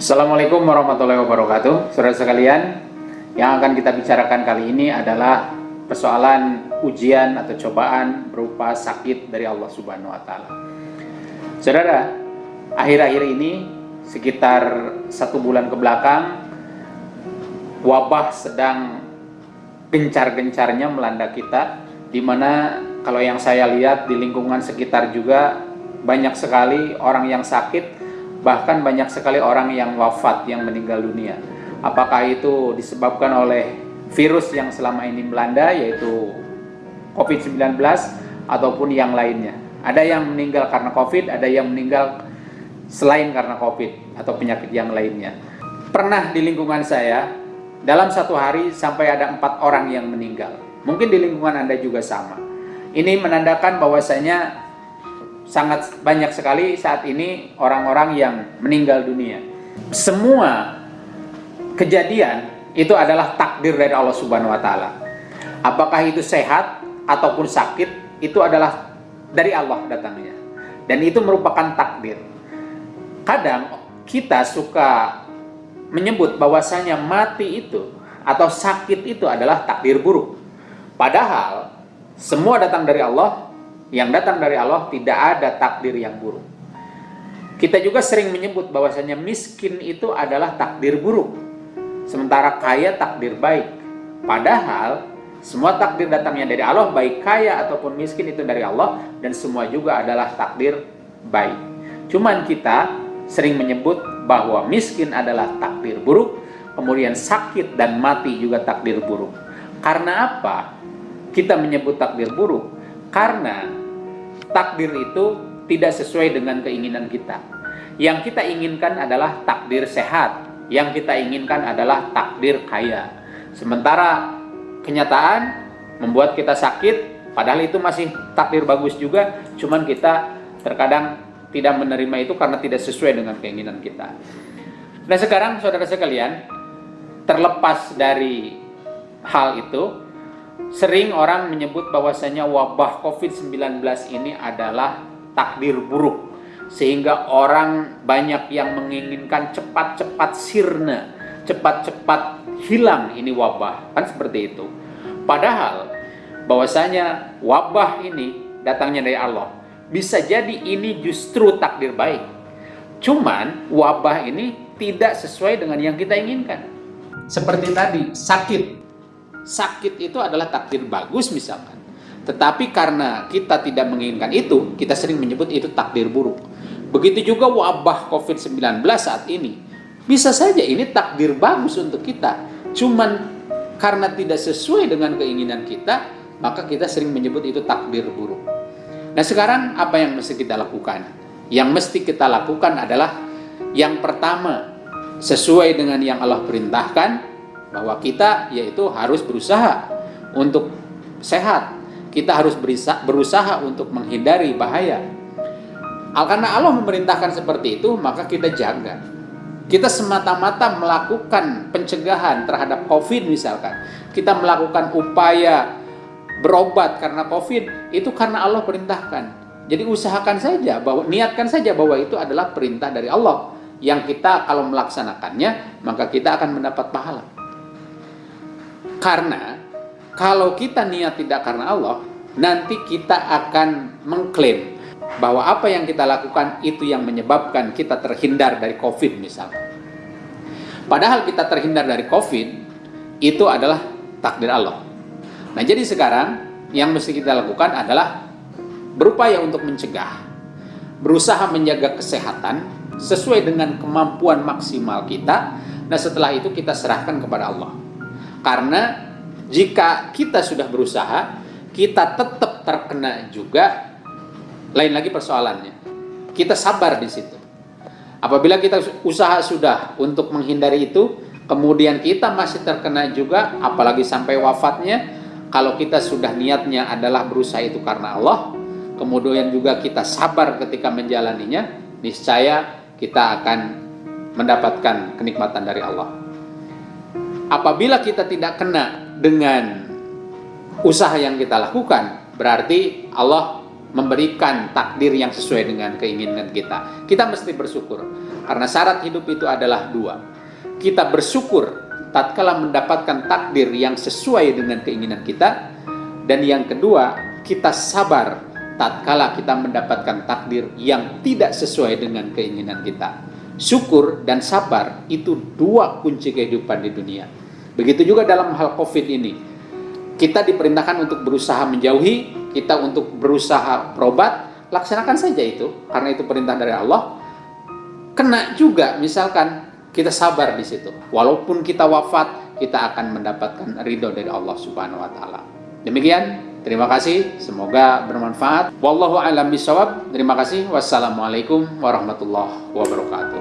Assalamualaikum warahmatullahi wabarakatuh. Saudara sekalian Yang akan kita bicarakan kali ini adalah Persoalan ujian atau cobaan berupa sakit dari Allah subhanahu wa ta'ala. Saudara Akhir-akhir ini Sekitar satu bulan ke belakang Wabah sedang Gencar-gencarnya melanda kita Di mana kalau yang saya lihat di lingkungan sekitar juga Banyak sekali orang yang sakit bahkan banyak sekali orang yang wafat, yang meninggal dunia. Apakah itu disebabkan oleh virus yang selama ini melanda, yaitu COVID-19, ataupun yang lainnya. Ada yang meninggal karena COVID, ada yang meninggal selain karena COVID, atau penyakit yang lainnya. Pernah di lingkungan saya, dalam satu hari sampai ada empat orang yang meninggal. Mungkin di lingkungan Anda juga sama. Ini menandakan bahwasanya sangat banyak sekali saat ini orang-orang yang meninggal dunia. Semua kejadian itu adalah takdir dari Allah Subhanahu wa taala. Apakah itu sehat ataupun sakit itu adalah dari Allah datangnya. Dan itu merupakan takdir. Kadang kita suka menyebut bahwasanya mati itu atau sakit itu adalah takdir buruk. Padahal semua datang dari Allah yang datang dari Allah tidak ada takdir yang buruk. Kita juga sering menyebut bahwasanya miskin itu adalah takdir buruk. Sementara kaya takdir baik. Padahal semua takdir datangnya dari Allah, baik kaya ataupun miskin itu dari Allah dan semua juga adalah takdir baik. Cuman kita sering menyebut bahwa miskin adalah takdir buruk, kemudian sakit dan mati juga takdir buruk. Karena apa? Kita menyebut takdir buruk karena takdir itu tidak sesuai dengan keinginan kita. Yang kita inginkan adalah takdir sehat, yang kita inginkan adalah takdir kaya. Sementara kenyataan membuat kita sakit, padahal itu masih takdir bagus juga, cuman kita terkadang tidak menerima itu karena tidak sesuai dengan keinginan kita. Nah sekarang saudara sekalian, terlepas dari hal itu, Sering orang menyebut bahwasanya wabah COVID-19 ini adalah takdir buruk. Sehingga orang banyak yang menginginkan cepat-cepat sirna, cepat-cepat hilang ini wabah. Kan seperti itu. Padahal bahwasanya wabah ini datangnya dari Allah. Bisa jadi ini justru takdir baik. Cuman wabah ini tidak sesuai dengan yang kita inginkan. Seperti tadi, sakit sakit itu adalah takdir bagus misalkan. Tetapi karena kita tidak menginginkan itu, kita sering menyebut itu takdir buruk. Begitu juga wabah COVID-19 saat ini. Bisa saja ini takdir bagus untuk kita. Cuman karena tidak sesuai dengan keinginan kita, maka kita sering menyebut itu takdir buruk. Nah sekarang apa yang mesti kita lakukan? Yang mesti kita lakukan adalah yang pertama, sesuai dengan yang Allah perintahkan, bahwa kita yaitu harus berusaha untuk sehat. Kita harus berusaha untuk menghindari bahaya. Karena Allah memerintahkan seperti itu, maka kita jaga. Kita semata-mata melakukan pencegahan terhadap COVID misalkan. Kita melakukan upaya berobat karena COVID, itu karena Allah perintahkan. Jadi usahakan saja, bahwa niatkan saja bahwa itu adalah perintah dari Allah. Yang kita kalau melaksanakannya, maka kita akan mendapat pahala. Karena kalau kita niat tidak karena Allah, nanti kita akan mengklaim bahwa apa yang kita lakukan itu yang menyebabkan kita terhindar dari COVID misalnya. Padahal kita terhindar dari COVID itu adalah takdir Allah. Nah jadi sekarang yang mesti kita lakukan adalah berupaya untuk mencegah, berusaha menjaga kesehatan sesuai dengan kemampuan maksimal kita. Nah setelah itu kita serahkan kepada Allah. Karena jika kita sudah berusaha, kita tetap terkena juga. Lain lagi persoalannya. Kita sabar di situ. Apabila kita usaha sudah untuk menghindari itu, kemudian kita masih terkena juga, apalagi sampai wafatnya, kalau kita sudah niatnya adalah berusaha itu karena Allah, kemudian juga kita sabar ketika menjalaninya, niscaya kita akan mendapatkan kenikmatan dari Allah apabila kita tidak kena dengan usaha yang kita lakukan, berarti Allah memberikan takdir yang sesuai dengan keinginan kita. Kita mesti bersyukur. Karena syarat hidup itu adalah dua. Kita bersyukur tatkala mendapatkan takdir yang sesuai dengan keinginan kita. Dan yang kedua, kita sabar tatkala kita mendapatkan takdir yang tidak sesuai dengan keinginan kita. Syukur dan sabar itu dua kunci kehidupan di dunia. Begitu juga dalam hal COVID ini. Kita diperintahkan untuk berusaha menjauhi, kita untuk berusaha berobat, laksanakan saja itu karena itu perintah dari Allah. Kena juga misalkan kita sabar di situ. Walaupun kita wafat, kita akan mendapatkan ridho dari Allah Subhanahu wa taala. Demikian, terima kasih, semoga bermanfaat. Wallahu a'lam bishawab. Terima kasih. Wassalamualaikum warahmatullahi wabarakatuh.